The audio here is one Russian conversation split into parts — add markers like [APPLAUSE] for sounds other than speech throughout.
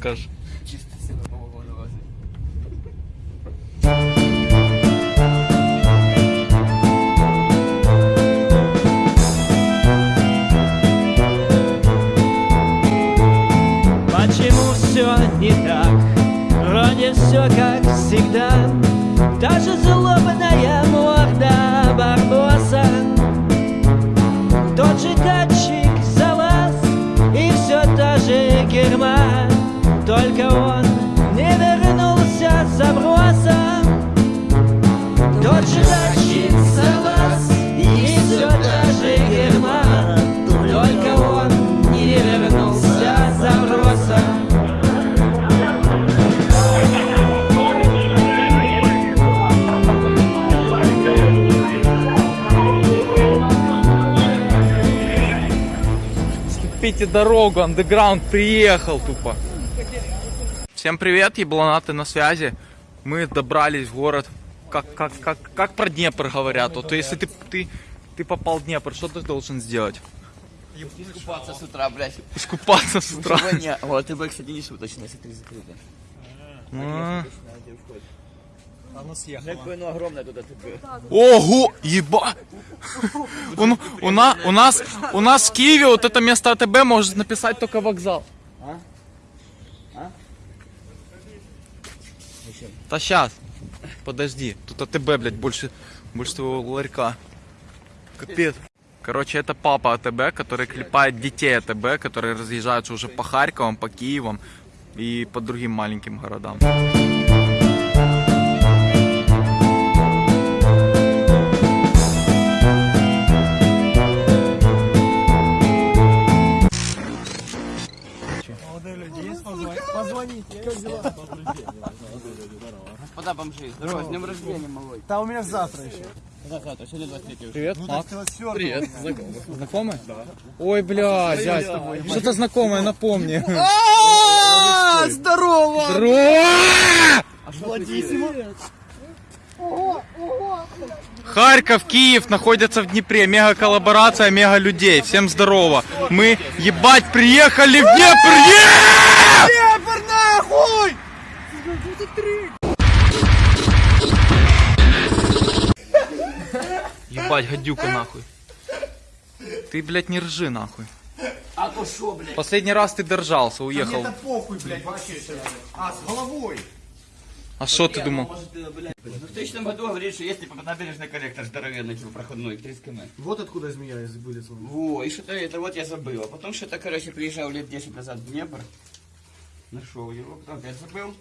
Що Скипите дорогу, андеграунд приехал тупо. Всем привет, ебланаты на связи. Мы добрались в город. Как, как, как, как про Днепр говорят. Вот если ты, ты, ты попал в Днепр, что ты должен сделать? Купаться с утра, блядь. Искупаться с утра. Сегодня... Вот, ты бы, кстати, не шуточно, если ты закрыто. А. Какое оно огромное туда ты бы. Ого, еба! У, у, на- у нас, у нас в Киеве вот это место АТБ может написать только вокзал. А? А? Да сейчас. Подожди. Тут АТБ, блядь, больше, больше твоего ларька. Капец. Короче, это папа АТБ, который клепает детей АТБ, которые разъезжаются уже по Харьковам, по Киевам и по другим маленьким городам. Господа бомжи, здорово, с днем рождения, малой. Да у меня завтра еще. Когда завтра? Сегодня 23 уже. Привет, Макс. Привет. Знакомый? Ой, бля, дядь, что-то знакомое, напомни. [LAUGHS] А, здорово! Харьков, Киев находятся в Днепре. Мега коллаборация, мега людей. Всем здорово. Мы, ебать, приехали в Днепр! Днепр нахуй! Ебать, гадюка нахуй. Ты, блядь, не ржи нахуй. А то шо, блядь? Последний раз ты держался, уехал. Это похуй, блядь, вообще. А, с головой. А что ты думал? В 2000 году говорит, что есть типа набережный коллектор здоровенный, типа проходной, 30 км. Вот откуда змея вылезла. Во, и что-то это вот я забыл. А потом что-то, короче, приезжал лет 10 назад в Днепр. Нашел его, потом опять забыл.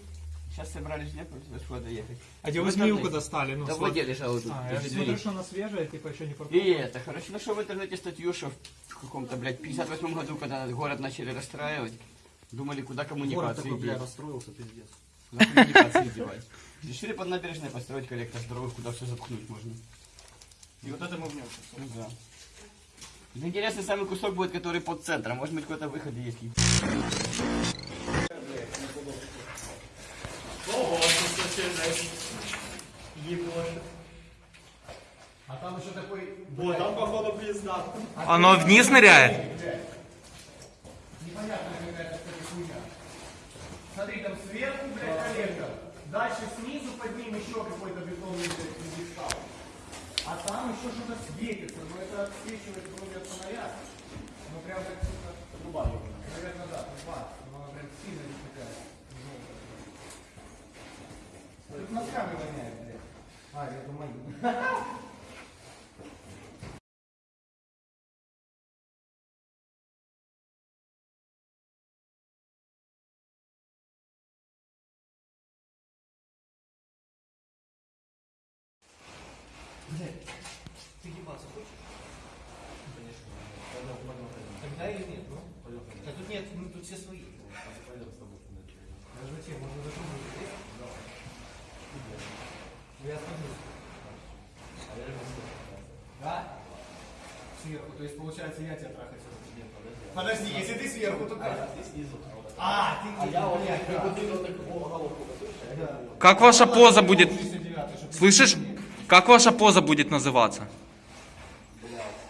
Сейчас собрались в туда сюда доехать. А где вы В змеюку достали? Ну, Да сладкую. вот я лежал тут. А, я смотрю, что она свежая, типа еще не И попробовал. это, короче, нашел в интернете статью, что в каком-то, блядь, 58 году, когда город начали расстраивать, думали, куда Город коммуникации такой, бля, расстроился, пиздец. Куда коммуникации девать. Решили под набережной построить коллектор здоровых, куда все запхнуть можно. И вот это мы в нем. Ну. Да Интересный самый кусок будет, который под центром. Может быть, какой-то выход есть. А там еще такой... Вот, там походу пизда. Оно вниз ныряет? Смотри, там сверху, блядь, коллектор. Дальше снизу под ним еще какой-то бетонный блядь, пьедестал. А там еще что-то светится. Но это отсвечивает вроде от фонаря. Ну прям как сука, труба. Наверное, да, труба. Но она прям сильно не такая. Тут носками воняет, блядь. А, это мои. Тогда или нет, ну? Да тут нет, ну тут все свои. Даже зачем? Можно за трубу здесь? Да. Ну я остановлюсь. Да? Сверху, то есть получается я тебя трахать нет, подожди. Подожди, если ты сверху, то как? Ты снизу. А, ты, а я вот Как ваша поза будет... Слышишь? Как ваша поза будет называться?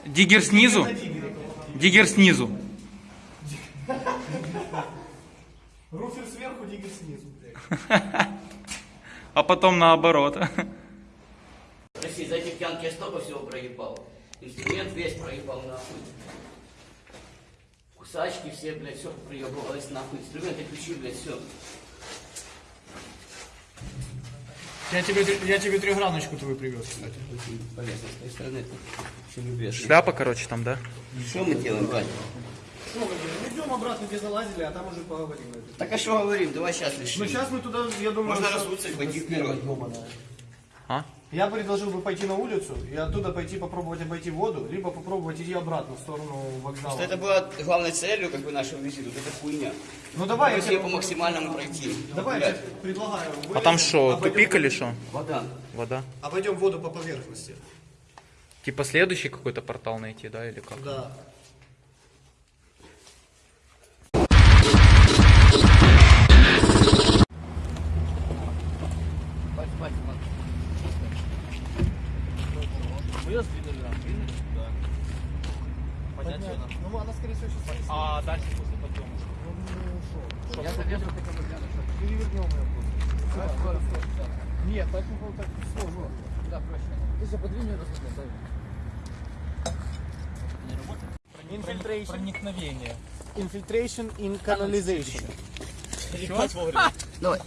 Диггер снизу? Диггер снизу. Руфер сверху. [LAUGHS] А потом наоборот. Прости, за эти пьянки я столько всего проебал. Инструмент весь проебал нахуй. Кусачки все, блядь, все проебывалось нахуй. Инструменты ключи, блядь, все. Я тебе, я тебе трехграночку твою привез, кстати. Полезно с твоей стороны. Шляпа, короче, там, да? Что мы делаем, Вань? Что, мы идем обратно, где залазили, а там уже поговорим. Так а что говорим? Давай сейчас решим. Ну сейчас мы туда, я думаю... Можно что- разуться и пойти вперед. Я предложил бы пойти на улицу и оттуда пойти попробовать обойти воду, либо попробовать идти обратно в сторону вокзала. Что это было главной целью как бы нашего визита, вот эта хуйня. Ну давай, я тебе, по максимальному пройти. давай я предлагаю. А там что, обойдем- тупик или что? Вода. Вода? Обойдем воду по поверхности. Типа следующий какой-то портал найти, да, или как? Да. Ну, она, скорее всего, сейчас... А дальше после подъема. Я залезу Перевернем ее просто. Нет, так не так сложно. Да, проще. Ты же подвинь Infiltration. Проникновение. Infiltration in canalization. Давай.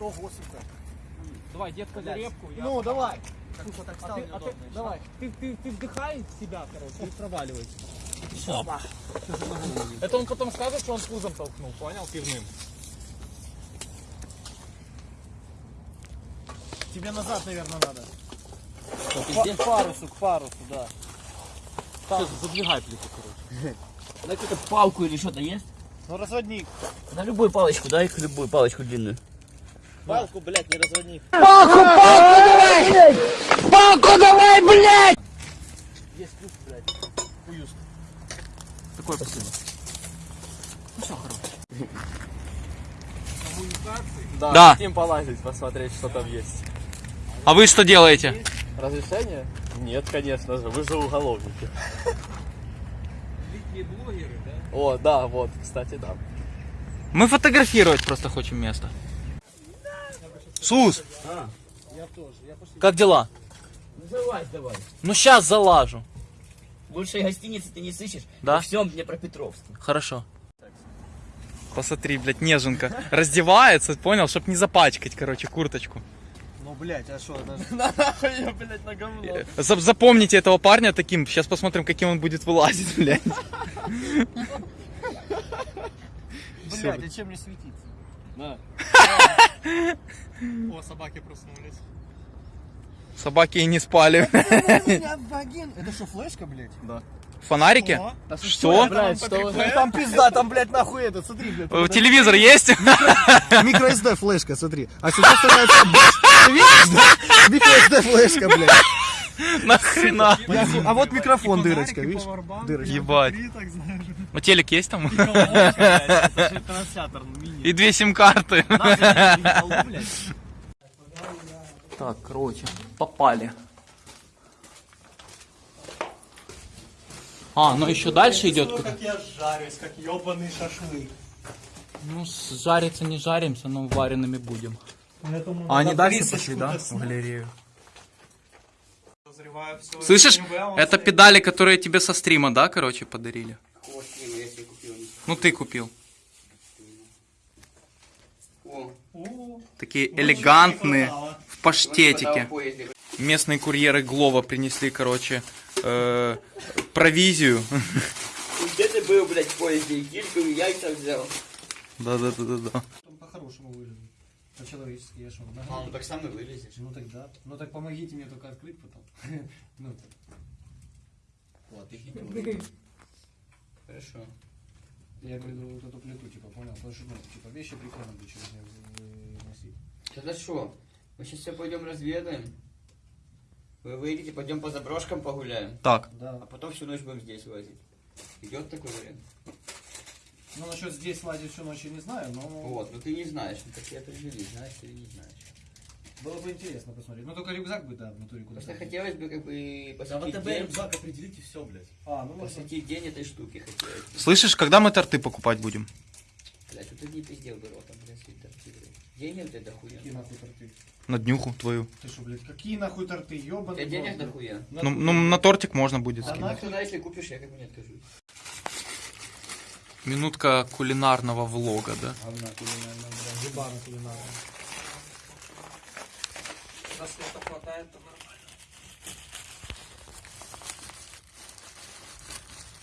Ого, сука. Давай, детка, заребку. Я... Ну, давай. А ты, а ты, давай, ты, ты, ты вдыхай в себя, короче, и проваливайся. Это он потом скажет, что он пузом толкнул, понял, пивным. Тебе назад, наверное, надо. Пиздец. К парусу, к парусу, да. Сейчас задвигай плиту, короче. Дай какую-то палку или что-то есть? Ну, разводник. На любую палочку, дай любую палочку длинную. Палку, блядь, не разводник. Такой спасибо. Да, Да. хотим полазить, посмотреть, что там есть. А вы что делаете? Разрешение? Нет, конечно же, вы же уголовники. О, да, вот, кстати, да. Мы фотографировать просто хотим место. Сус! Как дела? Ну залазь давай. Ну сейчас залажу. Лучшей гостиницы ты не сыщешь. Да? Во всем Днепропетровске. Хорошо. Посмотри, блядь, неженка. Раздевается, понял, чтоб не запачкать, короче, курточку. Ну, блядь, а что? [LAUGHS] Нахуй я, блядь, на говно. Зап- Запомните этого парня таким. Сейчас посмотрим, каким он будет вылазить, [LAUGHS] блядь. Блядь, а чем мне светиться? На. [LAUGHS] О, собаки проснулись. Собаки и не спали. [LAUGHS] Это что, флешка, блядь? Фонарики? О, Что? Блядь, что. Там пизда, там, блядь, нахуй этот, смотри, блядь. Э, Телевизор есть? Микро-SD флешка, смотри. А сюда становится... Ты видишь, да? Микро-SD флешка, блядь. [LAUGHS] Нахрена? А вот микрофон, дырочка, видишь? Дырочка. Ебать. Ну телек есть там? И две сим-карты. Так, короче, попали. А, ну еще дальше идет куда? Как я жарюсь, как ебаный шашлык. Ну, жариться не жаримся, но вареными будем. Поэтому А они дальше пошли, да, в галерею? Слышишь, это педали, которые тебе со стрима, да, короче, подарили? Ну, ты купил. Такие элегантные, в паштетике. Местные курьеры Глова принесли, короче, э, провизию. Где ты был, блядь, в поезде? И яйца взял. Да-да-да-да. Там по-хорошему вылезу. По-человечески я шел. А, ну так сам и вылезешь. Ну тогда. Ну так помогите мне только открыть потом. [LAUGHS] Ну так. Вот, ты хитрый. Хорошо. Я говорю, вот эту плиту, типа, понял? Потому что, ну, типа, вещи прикольно бы через нее выносить. Тогда что? Мы сейчас все пойдем разведаем. Вы выйдете, пойдем по заброшкам погуляем. Так, А Да. потом всю ночь будем здесь лазить. Идет такой вариант? Ну, насчет здесь лазить всю ночь я не знаю, но Вот, ну ты не знаешь, ну так я определи, знаешь или не знаешь. было бы интересно посмотреть. Ну, только рюкзак бы, да, в натуре куда-то. Просто хотелось бы как бы Да посвятить вот день, рюкзак определите все, блядь. А, ну, можно. посвятить день этой штуке хотелось. бы. слышишь, когда мы торты покупать будем? Блядь, вот ты не пиздел бы ротом, блядь, свои торты, блядь. Денег ты дохуя. Какие нахуй торты? На днюху твою. Ты что, блядь, какие нахуй торты, У ёбаный тебя денег в рот, дохуя. Ну, ну на тортик можно будет Да скинуть. Ну, туда, если купишь, я как бы не откажусь. Минутка кулинарного влога, да? Говна кулинарная, блядь. Ебаный кулинарный. Когда света хватает, то нормально.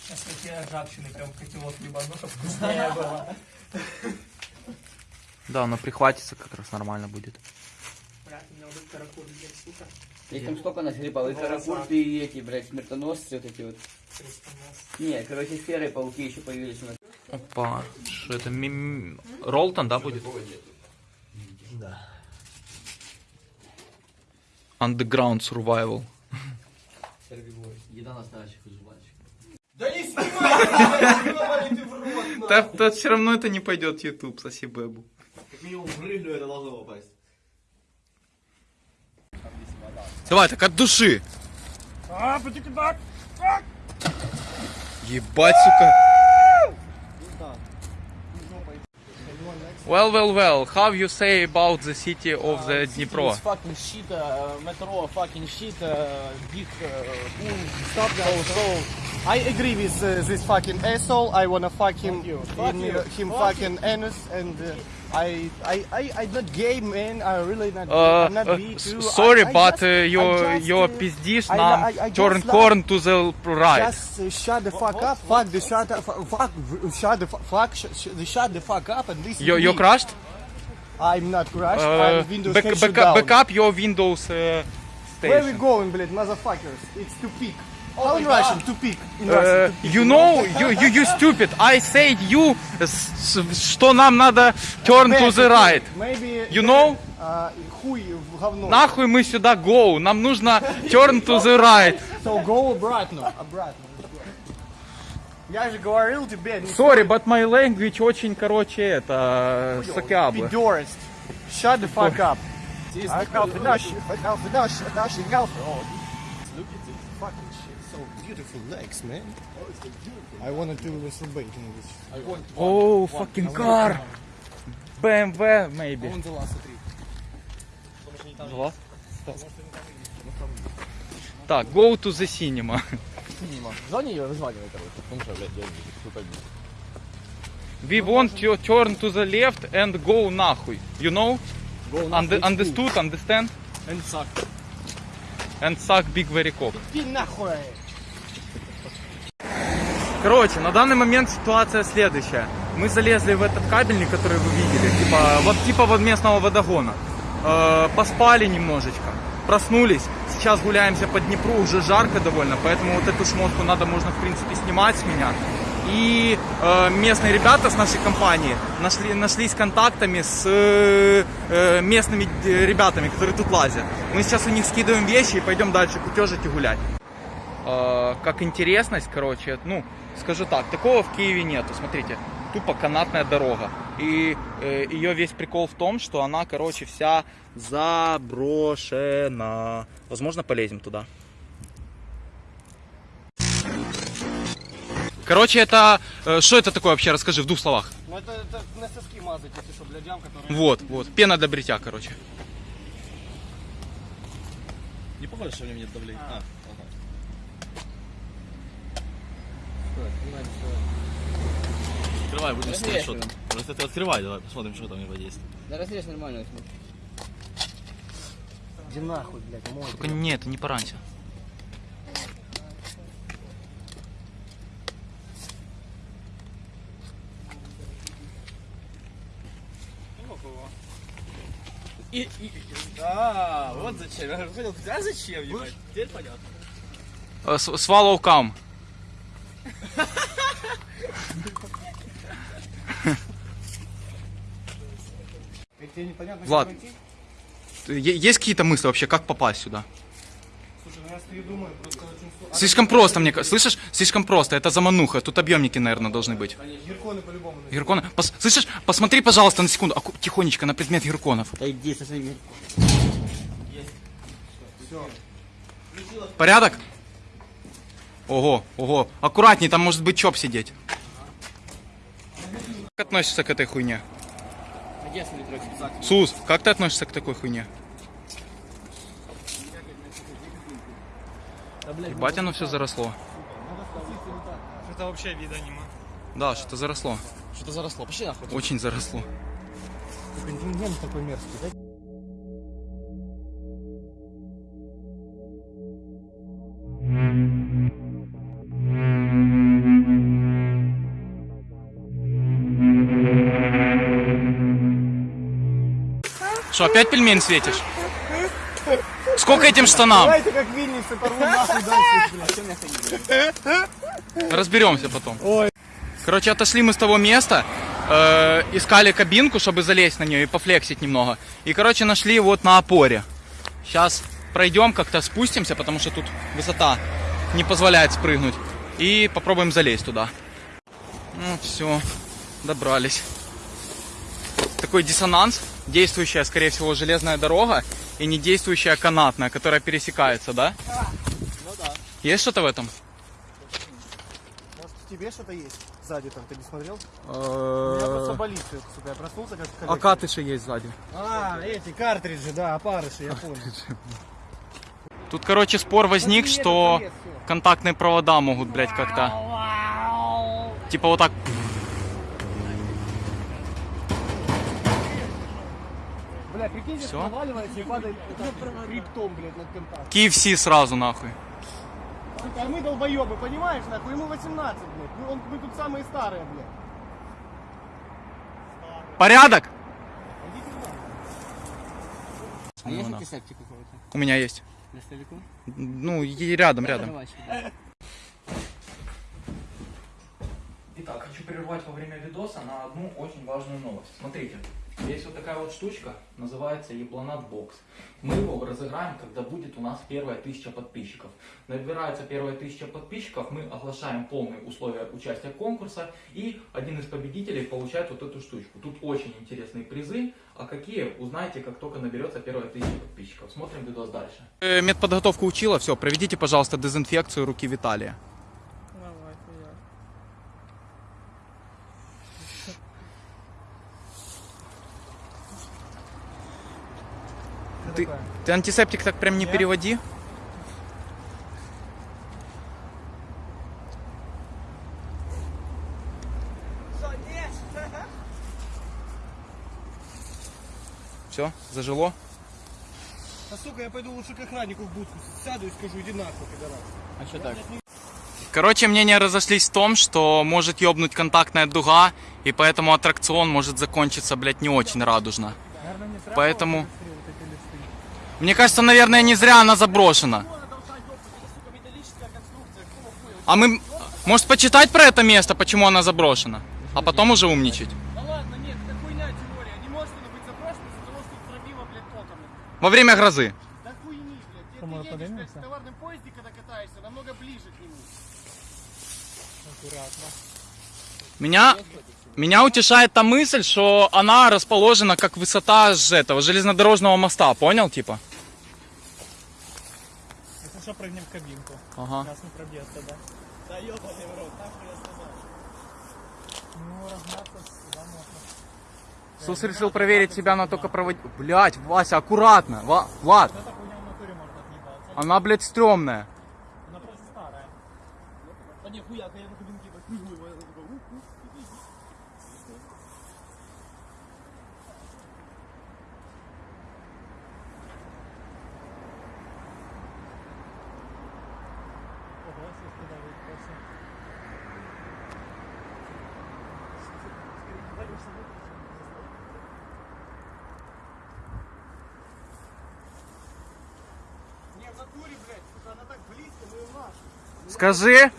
Сейчас такие ржавчины прям котелок ебану, чтобы вкуснее [LAUGHS] было. Да, но прихватится как раз нормально будет. Блядь, у меня вот этот каракур сука. Там столько насгребал, и каракурты, и эти, блядь, смертоносцы вот эти вот. Не, короче, сферы, пауки еще появились у нас. Опа, что это? Мим... Ролтон, да, будет? Да. Underground Survival. Еда настоящих. Да не снимай, в [LAUGHS] Да, все равно это не пойдет в YouTube, соси бэбу. Как минимум прыгну, это должно попасть. Давай, так от души. Ебать, сука. Well, well, well. How you say about the city of the Dnipro? It's fucking shit, uh, metro, fucking shit, uh, big, uh, boom, stop that. So, so, I agree with uh, this fucking asshole. I wanna fuck him you. Fuck in you. uh, him Fuck fucking anus and uh, I, I, I, I'm not gay, man. I really not. Uh, I'm not uh, bi s- too. sorry, I, I but just, uh, I your just, your uh, пиздиш I- нам I- I turn just corn to the right. Just uh, shut the fuck up. Fuck the shut up. Fuck, shut the fu- fuck. Sh- sh- the shut the fuck up and listen. You to you me. crashed? I'm not crushed. Uh, I'm Windows back, can back, shut down. back up your Windows uh, Where we station. going, блядь, motherfuckers? It's to peak. Oh How in Russian? Peak. In Uh, Russian. peak. you know, you, you, you stupid. I said you, s- s- что нам надо turn to the right. Maybe. You know? Uh, хуй в говно. Нахуй мы сюда go, нам нужно turn to the right. So go обратно. Обратно. Я же говорил тебе, не Sorry, but my language очень, короче, это, сакябы. пидорist. Shut the fuck up. I help the Nash, I help the beautiful legs, man. I wanted to masturbate in this. Oh, fucking car. BMW, maybe. On the last three. Два? Так, go to the cinema. Звони ее, вызванивай, короче. Ну что, блядь, я не пойду. We want to turn to the left and go нахуй. You know? Unde- understood, understand? And suck. And suck big very cock. Иди нахуй. Короче, на данный момент ситуация следующая. Мы залезли в этот кабельник, который вы видели, типа вот типа вот местного водогона. Э, поспали немножечко, проснулись. Сейчас гуляемся по Днепру, уже жарко довольно, поэтому вот эту шмотку надо, можно в принципе снимать с меня. И э, местные ребята с нашей компании нашли, нашлись контактами с э, э, местными э, ребятами, которые тут лазят. Мы сейчас у них скидываем вещи и пойдем дальше кутежить и гулять. Э, как интересность, короче, ну, скажу так, такого в Киеве нету. Смотрите, тупо канатная дорога. И э, ее весь прикол в том, что она, короче, вся заброшена. Возможно, полезем туда. Короче, это... э, что это такое вообще? Расскажи в двух словах. Ну это, это на соски мазать, эти что, блядям, которые... Вот, вот. Пена для бритья, короче. Не похоже, что у меня нет давления. А, ага. Открывай, будем смотреть, что там. Просто ты открывай, давай посмотрим, что там и подействует. Да разрежь нормально. Иди нахуй, блядь, мой. Только не, это не пораньше. А, вот зачем. Я хотел сказать, а зачем, ебать? Теперь понятно. Э, Swallow come. Тебе непонятно, Влад. Есть какие-то мысли вообще, как попасть сюда? Слушай, ну я стою и думаю, просто очень сложно. Слишком просто, мне кажется. Слышишь? Слишком просто. Это замануха. Тут объемники, наверное, должны быть. Герконы по-любому. Герконы. Пос- Слышишь? Посмотри, пожалуйста, на секунду. Аку- Тихонечко на предмет герконов. Да иди со своими. Порядок? Ого, ого. Аккуратней, там может быть чоп сидеть. Как относишься к этой хуйне? Сус, как ты относишься к такой хуйне? Ебать, оно все заросло. Это вообще вида нема. Да, что-то заросло. Что-то заросло. Пошли нахуй. Очень заросло. Контингент такой мерзкий, да? Что, опять пельмень светишь? Сколько этим штанам? Давайте как Винницы порву нахуй дальше. Разберемся потом. Короче, отошли мы с того места, э, искали кабинку, чтобы залезть на нее и пофлексить немного. И, короче, нашли вот на опоре. Сейчас пройдем, как-то спустимся, потому что тут высота не позволяет спрыгнуть. И попробуем залезть туда. Ну, все, добрались. Такой диссонанс. Действующая, скорее всего, железная дорога и не действующая канатная, которая пересекается, да? Ну да. Есть что-то в этом? Может, в тебе что-то есть? Сзади там, ты не смотрел? Я просто болит это, сука. Я проснулся как в А катыши есть сзади. А, эти картриджи, да, опарыши, я понял. Тут, короче, спор возник, Подъедет, что контактные провода могут, блядь, как-то... Типа вот так... Бля, прикинь, здесь Всё? проваливается и падает криптом, блядь, над контактом. KFC сразу, нахуй. А мы долбоебы, понимаешь, нахуй? Ему 18, блядь. Мы, он, мы тут самые старые, блядь. Порядок? А есть антисептик какой-то? У меня есть. На столику? Ну, и рядом, рядом. Итак, хочу прервать во время видоса на одну очень важную новость. Смотрите, есть вот такая вот штучка, называется Ебланат Бокс. Мы его разыграем, когда будет у нас первая тысяча подписчиков. Набирается первая тысяча подписчиков, мы оглашаем полные условия участия конкурса, и один из победителей получает вот эту штучку. Тут очень интересные призы, а какие, узнаете, как только наберется первая тысяча подписчиков. Смотрим видос дальше. Э, медподготовку учила, все, проведите, пожалуйста, дезинфекцию руки Виталия. Ты, ты антисептик так прям не переводи. Все, зажило? А сука, я пойду лучше к охраннику в будку сяду и скажу, иди нахуй, пидорас. А что так? Короче, мнения разошлись в том, что может ёбнуть контактная дуга, и поэтому аттракцион может закончиться, блядь, не очень радужно. Поэтому... Мне кажется, наверное, не зря она заброшена. А мы... Может, почитать про это место, почему она заброшена? А потом уже умничать. Да ладно, нет, это хуйня теория. Не может она быть заброшена из-за того, что тут пробило, блядь, током. Во время грозы. Да хуйни, блядь. Ты, ты едешь, блядь, в товарном поезде, когда катаешься, намного ближе к нему. Меня, меня утешает та мысль, что она расположена как высота этого железнодорожного моста, понял, типа? Если что, прыгнем в кабинку. Ага. Нас не пробьет тогда. Да ебаный в рот, нахуй я сказал. Ну, размяться сюда можно. Сус решил проверить себя на только провод... Блять, Вася, аккуратно. Ва... Влад, она, блядь, стрёмная. Она просто старая. Да не, хуяка, я на кабинке подпрыгиваю, я такой, ух, ух, иди. Ого, сейчас туда выпался. Не, в натуре, блядь, сука, она так близко, ну и наш. Скажи.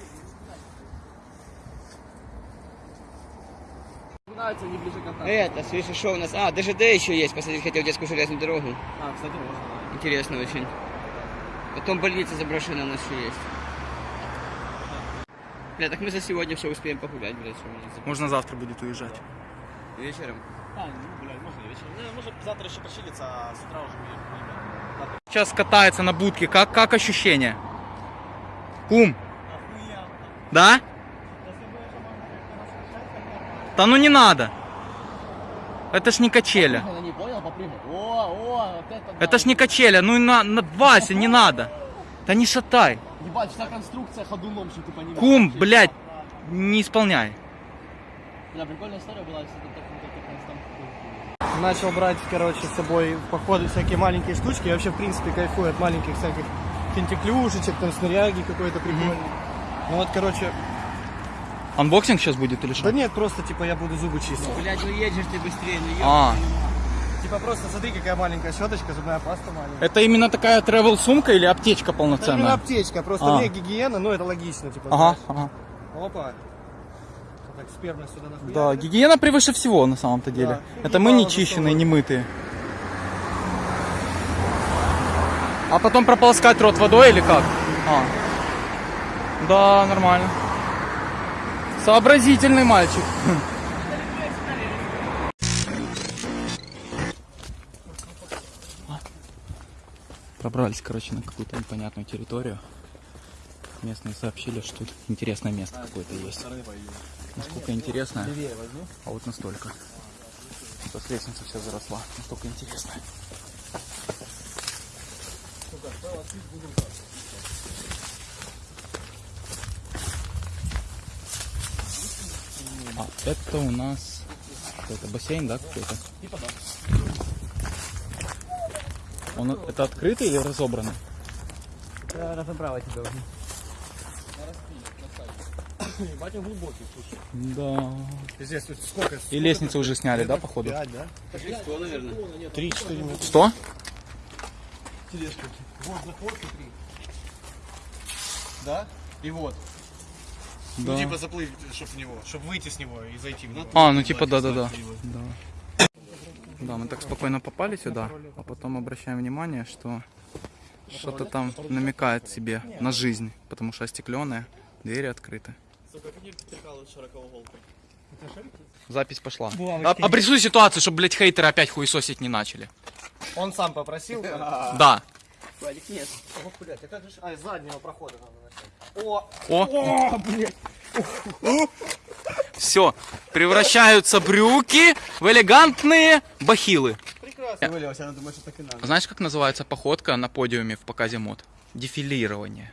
Контакта. Это, слышишь, что у нас? А, ДЖД еще есть, посмотреть хотел детскую железную дорогу. А, кстати, можно. да. Интересно очень. Потом больница заброшенная у нас еще есть. Бля, так мы за сегодня все успеем погулять, блядь, что у нас Можно завтра будет уезжать. вечером. А, ну, блядь, можно вечером. Ну, может, завтра еще пошилиться, а с утра уже уехать. Сейчас катается на будке. Как, как ощущение? Кум. Да? Да ну не надо. Это ж не качеля. Она не понял, попрыгай. О, о, вот это да. Это ж не качеля. Ну и на, на Вася, не надо. Да не шатай. Ебать, вся конструкция ходуном, что ты понимаешь. Кум, блядь, не исполняй. Бля, прикольная история была, если ты так так так там Начал брать, короче, с собой в походы всякие маленькие штучки. Я вообще, в принципе, кайфую от маленьких всяких финтиклюшечек, там, снаряги какой-то прикольный. Ну вот, короче, Unboxing сейчас будет или что? да нет, просто, типа, я буду зубы чистить. Блядь, ну едешь ты быстрее, ну ё- А, Типа, просто смотри, какая маленькая щеточка, зубная паста маленькая. это именно такая travel сумка или аптечка Это не полноценная? аптечка, просто А. не гигиена, но это логично, типа. Ага, знаешь. ага. Опа. Так, сперма сюда нахуя. Да, гигиена превыше всего на самом-то деле. Да. Это мы не чищенные, не мытые. А потом прополоскать рот водой или как? А. Да, нормально. Сообразительный мальчик. Пробрались, короче, на какую-то непонятную территорию. Местные сообщили, что тут интересное место какое-то есть. Насколько интересное? А вот настолько. Сейчас лестница вся заросла. Настолько интересно. А это у нас это бассейн, да, какой-то? Типа да. Он это открытый или разобранный? Разобрала тебя уже. Он глубокий, слушай. Да. Здесь тут сколько? И лестницу уже сняли, да, походу? Пять, да? Что, наверное? Три-четыре метра. Что? Вот заход, смотри. Да? И вот. Да. Ну, типа заплыть, чтобы в него, чтобы выйти с него и зайти в него. А, ну типа да-да-да. Да. Да, мы так спокойно попали сюда, а потом обращаем внимание, что что-то там намекает себе на жизнь, потому что остекленная, двери открыты. Запись пошла. А- Обрисуй ситуацию, чтобы, блядь, хейтеры опять хуесосить не начали. Он сам попросил. да? Валик, нет. О, блядь, а как же... А, из заднего прохода надо начать. О, О, все, превращаются брюки в элегантные бахилы. прекрасно. Вылился, она думает, что так и надо. Знаешь, как называется походка на подиуме в показе мод? Дефилирование.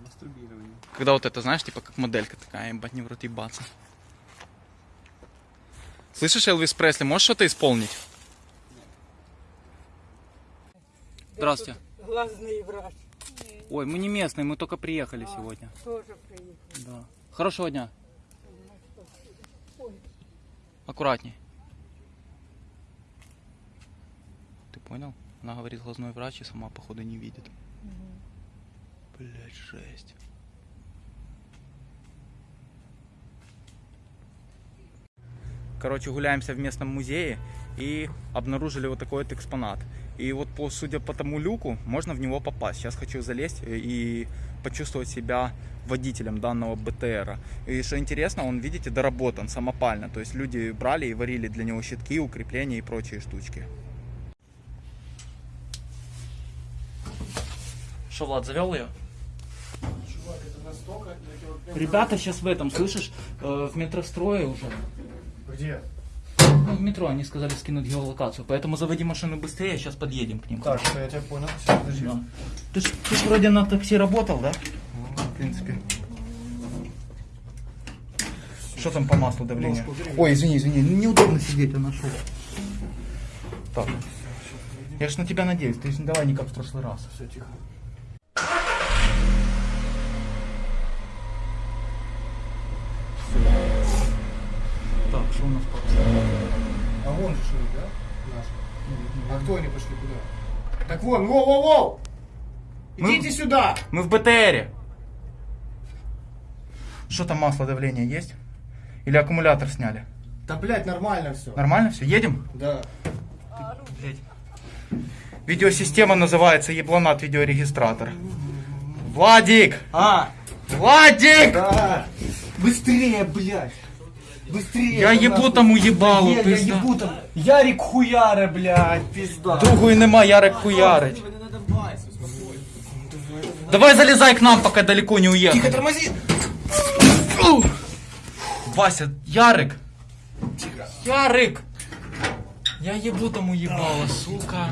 Мастурбирование. Когда вот это, знаешь, типа как моделька такая, ебать, не в рот ебаться. Слышишь, Элвис Пресли, можешь что-то исполнить? Здравствуйте. Глазный врач Ой, мы не местные, мы только приехали сегодня. тоже приехал. Да. Хорошего дня. Аккуратней. Ты понял? Она говорит глазной врач и сама походу не видит. Блять, жесть. Короче, гуляемся в местном музее и обнаружили вот такой вот экспонат. И вот, по, судя по тому люку, можно в него попасть. Сейчас хочу залезть и почувствовать себя водителем данного БТРа. И что интересно, он, видите, доработан самопально. То есть люди брали и варили для него щитки, укрепления и прочие штучки. Что, Влад, завел ее? Ребята сейчас в этом, слышишь, э, в метрострое уже. Где? Ну, в метро они сказали скинуть геолокацию, поэтому заводи машину быстрее, сейчас подъедем к ним. Так, что я тебя понял. Всё, подожди. Да. Ты ж, ты ж вроде на такси работал, да? В принципе. Что там по маслу давление? Ой, извини, извини, ну, неудобно сидеть, я нашел. Так. Я ж на тебя надеюсь, ты ж не давай не как в прошлый раз. Все, тихо. Так, что у нас по А вон же шли, да? Наши. А кто они пошли куда? Так вон, воу-воу-воу! Мы- Идите сюда! Мы в БТРе. Что там масло давление есть? Или аккумулятор сняли? Да, блядь, нормально все. Нормально все? Едем? Да. Видеосистема называется ебланат видеорегистратор. Владик! А, Владик! да. Быстрее, блядь. Быстрее. Я там ебу там уїбало, Нет, я пизда. ебу там. Ярик хуяра, блядь, пизда. Другої нема, Ярик хуярить. Давай залезай к нам, пока далеко не. Тихо, тормози. Вася, Ярик. Ярик! Я ебу тому ебало, сука.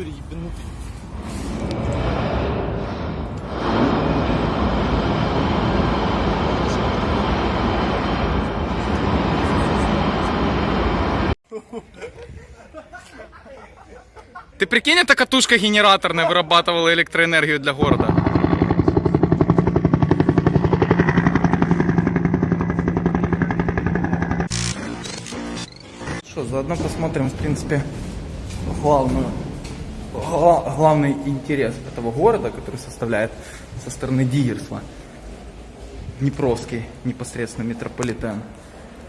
Натуре ебанутый? Ты прикинь, эта катушка генераторная вырабатывала электроэнергию для города. Что, заодно посмотрим, в принципе, главную, гла- главный интерес этого города, который составляет со стороны Дигерсла. Днепровский непосредственно метрополитен.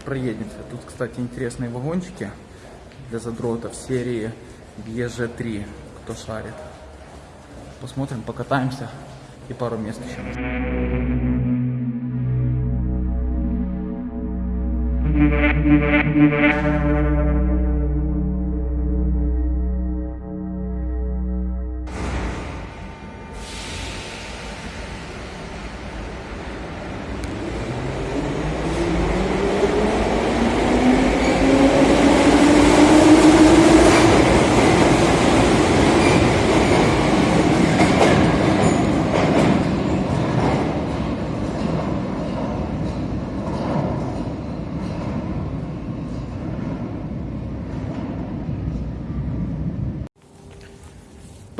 Проедемся. Тут, кстати, интересные вагончики для задротов серии ЕЖ-3, кто шарит. Посмотрим, покатаемся и пару мест еще.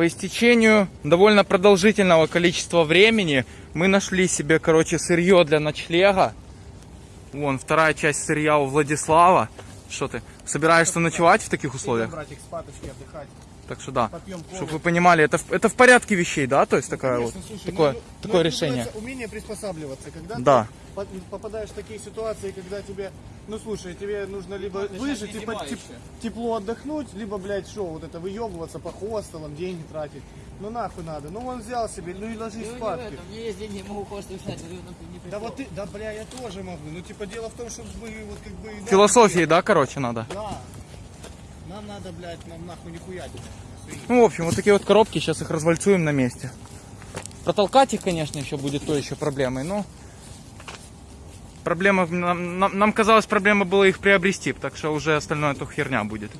По истечению довольно продолжительного количества времени мы нашли себе, короче, сырье для ночлега. Вон, вторая часть сырья у Владислава. Что ты, собираешься ночевать в таких условиях? Братик, спаточки отдыхать. Так что да, чтобы вы понимали, это, в- это в порядке вещей, да? То есть такая вот, Конечно, слушай, такое, ну, ну, такое это решение. Умение приспосабливаться. Когда Да. ты по- попадаешь в такие ситуации, когда тебе, ну слушай, тебе нужно либо выжить, типа, теп- тепло отдохнуть, либо, блядь, что, вот это выебываться по хостелам, деньги тратить. Ну нахуй надо. Ну он взял себе, ну и ложись спадки. У меня есть деньги, я могу хостел но это не Да вот ты, да бля, я тоже могу. Ну типа дело в том, чтобы мы вот как бы... Философии, да, короче, надо. Да. Нам надо, блядь, нам нахуй не хуять. Ну, в общем, вот такие вот коробки, сейчас их развальцуем на месте. Протолкать их, конечно, еще будет то еще проблемой, но... Проблема, нам, нам- нам казалось, проблема была их приобрести, так что уже остальное то херня будет.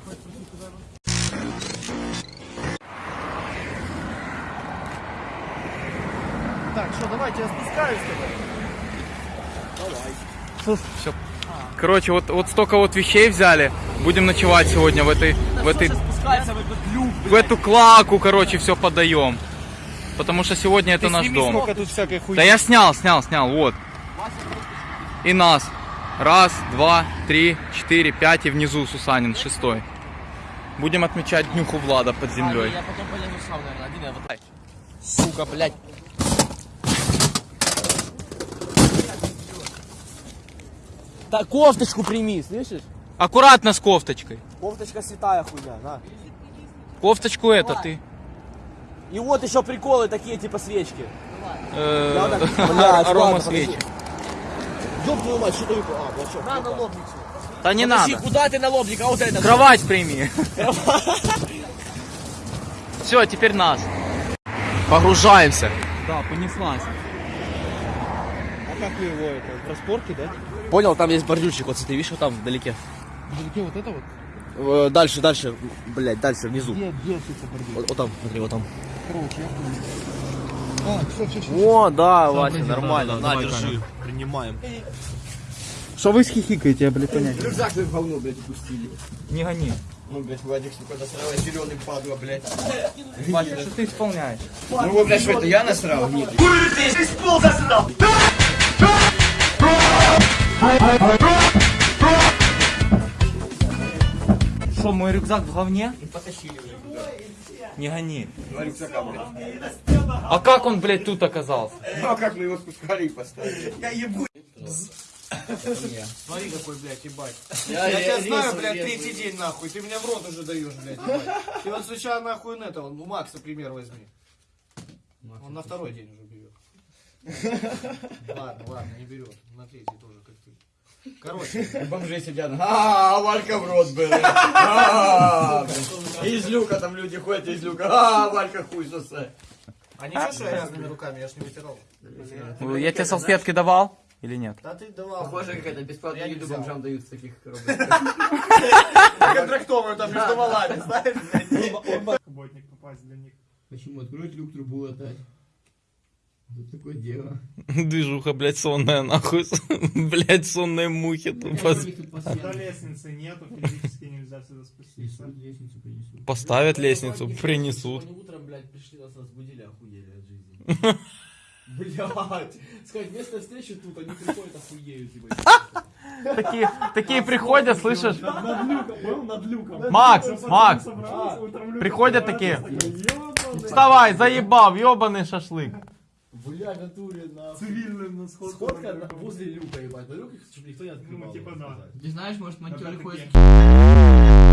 Так, что, давайте я спускаюсь тогда. Все. Короче, вот, вот столько вот вещей взяли. Будем ночевать сегодня в этой, в этой, в люк, в эту клаку, короче, все подаем. Потому что сегодня это наш дом. сколько тут всякой хуйни. Да я снял, снял, снял, вот. И нас. Раз, два, три, четыре, пять и внизу Сусанин, шестой. Будем отмечать днюху Влада под землей. Я потом полезу сам, наверное, один я вот... Сука, блядь. Так, кофточку прими, слышишь? Аккуратно с кофточкой. Кофточка святая хуйня, на. Кофточку это ты. И вот еще приколы такие, типа свечки. Э, так, [LAUGHS] блядь, Арома свечи. Ёб твою мать, что ты... А, вот что. На, налобник. Да не Подожди, надо. куда ты налобник? А вот это. Кровать прими. [LAUGHS] [LAUGHS] Все, теперь нас. Погружаемся. Да, понеслась. А как вы его, это, в распорке, да? Понял, там есть бордюрчик, вот ты видишь, вот там вдалеке. Где вот это вот? Э, Дальше, дальше, блядь, дальше, внизу. Где, где это бордюр? Вот, вот там, смотри, вот там. Короче, я понял. А, все, все, все. О, да, Вася, нормально, на, держи. Принимаем. Что вы схихикаете, я, блядь, понять. Рюкзак вы в говно, блядь, упустили. Не гони. Ну, блядь, Владик, сука, насрала зеленый падла, блядь. Вася, что ты исполняешь? Ну, вы, блядь, что это я насрал? Нет. Что, мой рюкзак в говне? Потащили уже туда. Не гони. Два рюкзака, блядь. А как он, блядь, тут оказался? Ну, а как мы его спускали и поставили? Я ебу. Смотри, какой, блядь, ебать. Я, Я, тебя знаю, блядь, третий день, нахуй. Ты меня в рот уже даешь, блядь. ебать. Ты вот сначала, нахуй, на этого, у Макса пример возьми. Он на второй день уже берет. [LAUGHS] Ладно, ладно, не берет. На третий тоже, И бомжи сидят. А, Валька в рот был. А, И из люка там люди ходят, из люка. А, Валька хуй сосе. А ничего, что я грязными руками, я ж не вытирал. Я тебе салфетки давал или нет? Да ты давал. Похоже, как это не еду бомжам дают с таких коробок. Контрактовую там между валами, знаешь. Работник попасть для них. Почему? Открыть люк, трубу латать. Вот такое дело. [LAUGHS] Движуха, блядь, сонная, нахуй. [LAUGHS] Блядь, сонные мухи тупо. Когда лестницы нету, физически нельзя сюда спуститься. лестницу принесу. Поставят лестницу, принесут. Они утром, блядь, пришли, нас разбудили, охуели от жизни. Блядь. Сказать, место встречи тут, они приходят, охуеют, ебать. Такие, такие приходят, слышишь? Над люком, был над люком. Макс, Макс, приходят такие. Вставай, заебал, ебаный шашлык. Бля, в натуре, на... Цивильным на сходку. Сходка на- возле люка, ебать. На люк, чтобы никто не открывал. Ну, типа, да. Ты знаешь, может, На монтёры ходят.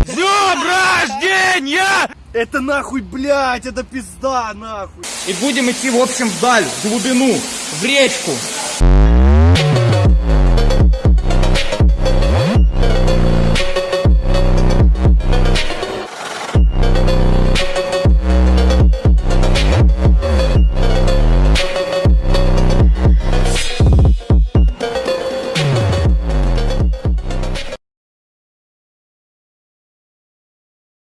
С днем рождения! Это нахуй, блядь, это пизда, нахуй. И будем идти, в общем, вдаль, в глубину, в речку.